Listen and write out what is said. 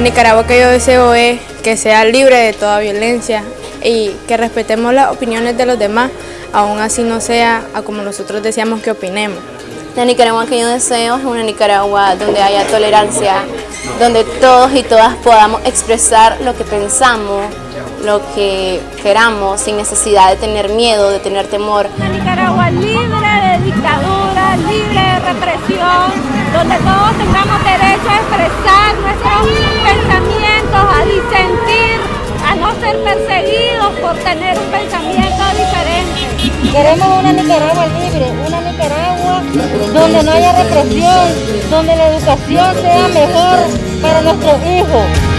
La Nicaragua que yo deseo es que sea libre de toda violencia y que respetemos las opiniones de los demás, aún así no sea a como nosotros deseamos que opinemos. La Nicaragua que yo deseo es una Nicaragua donde haya tolerancia, donde todos y todas podamos expresar lo que pensamos, lo que queramos, sin necesidad de tener miedo, de tener temor. Una Nicaragua libre de dictadura, libre de represión, donde todos tengamos derecho a expresar perseguidos por tener un pensamiento diferente. Queremos una Nicaragua libre, una Nicaragua donde no haya represión, donde la educación sea mejor para nuestros hijos.